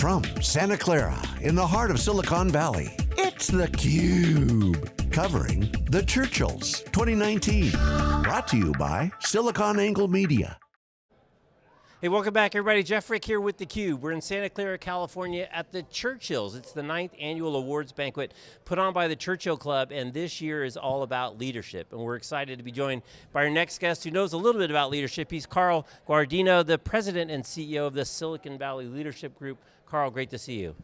From Santa Clara, in the heart of Silicon Valley, it's theCUBE. Covering the Churchills 2019. Brought to you by SiliconANGLE Media. Hey, welcome back everybody. Jeff Frick here with theCUBE. We're in Santa Clara, California at the Churchills. It's the ninth annual awards banquet put on by the Churchill Club, and this year is all about leadership. And we're excited to be joined by our next guest who knows a little bit about leadership. He's Carl Guardino, the president and CEO of the Silicon Valley Leadership Group. Carl, great to see you.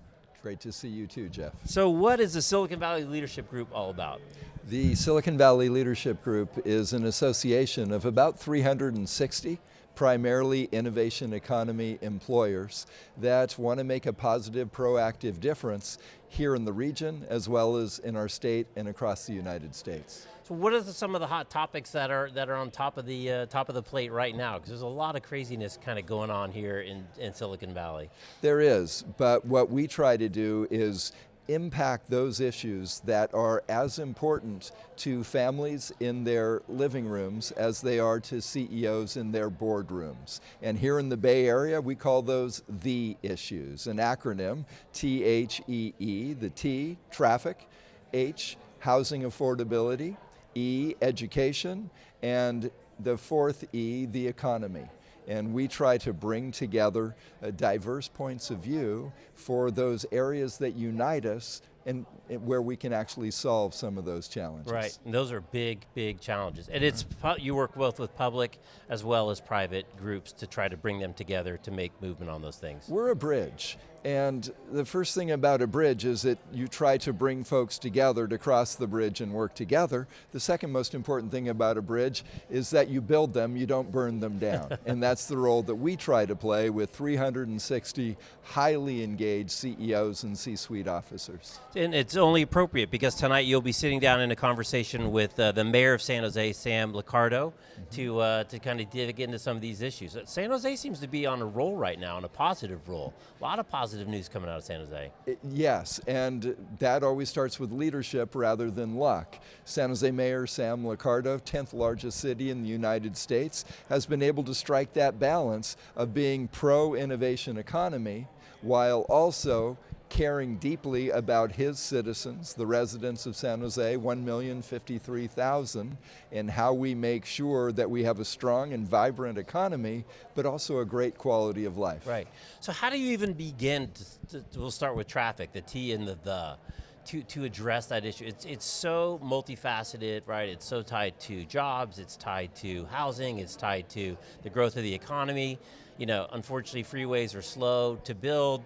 Great to see you too, Jeff. So what is the Silicon Valley Leadership Group all about? The Silicon Valley Leadership Group is an association of about 360 primarily innovation economy employers that want to make a positive, proactive difference here in the region as well as in our state and across the United States. So what are the, some of the hot topics that are that are on top of the uh, top of the plate right now? Because there's a lot of craziness kind of going on here in, in Silicon Valley. There is, but what we try to do is impact those issues that are as important to families in their living rooms as they are to CEOs in their boardrooms. And here in the Bay Area, we call those the issues, an acronym, T-H-E-E, -E, the T, traffic, H, housing affordability, E, education, and the fourth E, the economy and we try to bring together uh, diverse points of view for those areas that unite us and, and, where we can actually solve some of those challenges. Right, and those are big, big challenges. And it's, you work both with public as well as private groups to try to bring them together to make movement on those things. We're a bridge, and the first thing about a bridge is that you try to bring folks together to cross the bridge and work together. The second most important thing about a bridge is that you build them, you don't burn them down. and that's the role that we try to play with 360 highly engaged CEOs and C-suite officers. And it's only appropriate because tonight you'll be sitting down in a conversation with uh, the mayor of San Jose, Sam Liccardo, mm -hmm. to, uh, to kind of dig into some of these issues. San Jose seems to be on a roll right now, on a positive roll. A lot of positive positive news coming out of San Jose. Yes, and that always starts with leadership rather than luck. San Jose Mayor Sam Liccardo, 10th largest city in the United States, has been able to strike that balance of being pro-innovation economy while also caring deeply about his citizens, the residents of San Jose, 1,053,000, and how we make sure that we have a strong and vibrant economy, but also a great quality of life. Right, so how do you even begin, to, to, we'll start with traffic, the T and the the, to, to address that issue. It's, it's so multifaceted, right? It's so tied to jobs, it's tied to housing, it's tied to the growth of the economy. You know, unfortunately freeways are slow to build,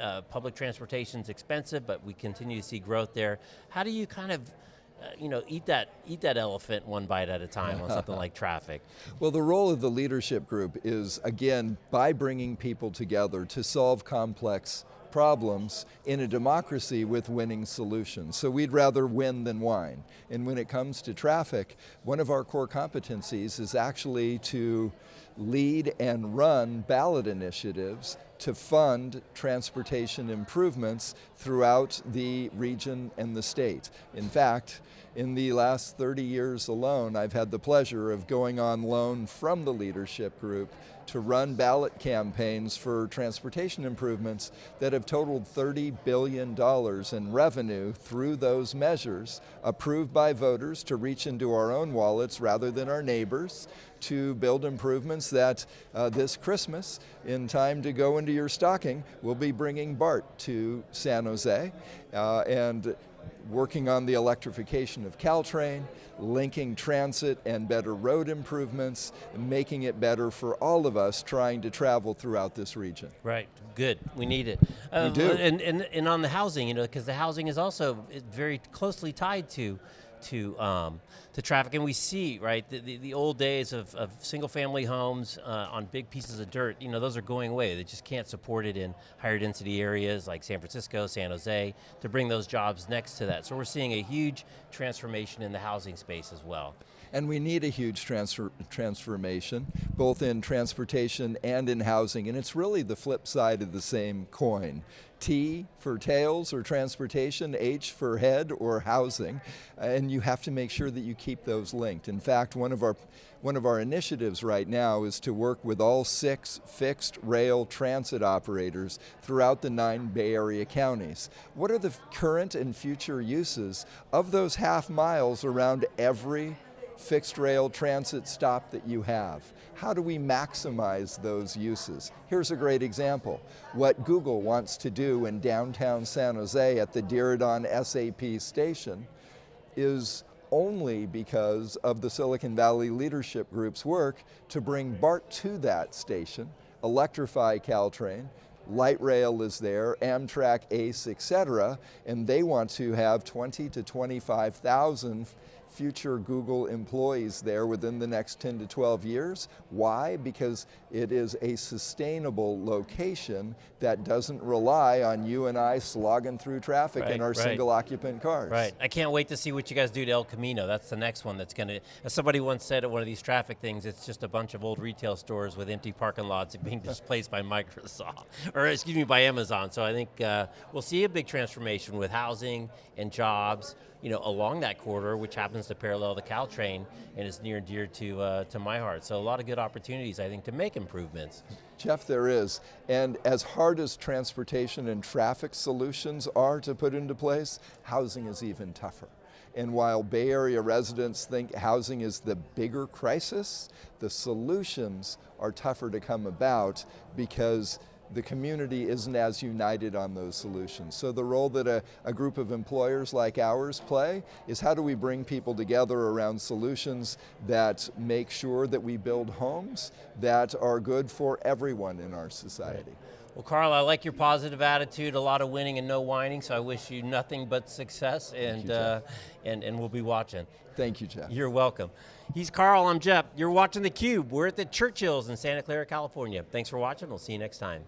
uh, public transportation is expensive, but we continue to see growth there. How do you kind of uh, you know, eat that, eat that elephant one bite at a time on something like traffic. Well, the role of the leadership group is, again, by bringing people together to solve complex problems in a democracy with winning solutions. So we'd rather win than whine. And when it comes to traffic, one of our core competencies is actually to lead and run ballot initiatives to fund transportation improvements throughout the region and the state. In fact, in the last 30 years alone, I've had the pleasure of going on loan from the leadership group to run ballot campaigns for transportation improvements that have totaled $30 billion in revenue through those measures approved by voters to reach into our own wallets rather than our neighbors to build improvements that uh, this Christmas, in time to go into your stocking, we'll be bringing BART to San Jose. Uh, and working on the electrification of Caltrain, linking transit and better road improvements, making it better for all of us trying to travel throughout this region. Right, good, we need it. Uh, we do. And, and, and on the housing, you know, because the housing is also very closely tied to to um, to traffic, and we see right the, the, the old days of, of single family homes uh, on big pieces of dirt. You know those are going away. They just can't support it in higher density areas like San Francisco, San Jose to bring those jobs next to that. So we're seeing a huge transformation in the housing space as well. And we need a huge transfer, transformation, both in transportation and in housing, and it's really the flip side of the same coin. T for tails or transportation, H for head or housing, and you have to make sure that you keep those linked. In fact, one of our one of our initiatives right now is to work with all six fixed rail transit operators throughout the nine Bay Area counties. What are the current and future uses of those half miles around every fixed rail transit stop that you have. How do we maximize those uses? Here's a great example. What Google wants to do in downtown San Jose at the Diridon SAP station is only because of the Silicon Valley Leadership Group's work to bring BART to that station, electrify Caltrain, light rail is there, Amtrak, ACE, et cetera, and they want to have 20 to 25,000 future Google employees there within the next 10 to 12 years. Why? Because it is a sustainable location that doesn't rely on you and I slogging through traffic right, in our right. single occupant cars. Right. I can't wait to see what you guys do to El Camino. That's the next one that's going to, as somebody once said at one of these traffic things, it's just a bunch of old retail stores with empty parking lots being displaced by Microsoft, or excuse me, by Amazon. So I think uh, we'll see a big transformation with housing and jobs, you know, along that corridor, which happens to parallel the Caltrain and is near and dear to, uh, to my heart. So a lot of good opportunities, I think, to make improvements. Jeff, there is. And as hard as transportation and traffic solutions are to put into place, housing is even tougher. And while Bay Area residents think housing is the bigger crisis, the solutions are tougher to come about because the community isn't as united on those solutions. So the role that a, a, group of employers like ours play is how do we bring people together around solutions that make sure that we build homes that are good for everyone in our society. Well, Carl, I like your positive attitude, a lot of winning and no whining, so I wish you nothing but success, and, you, uh, and, and we'll be watching. Thank you, Jeff. You're welcome. He's Carl, I'm Jeff. You're watching theCUBE. We're at the Churchills in Santa Clara, California. Thanks for watching, we'll see you next time.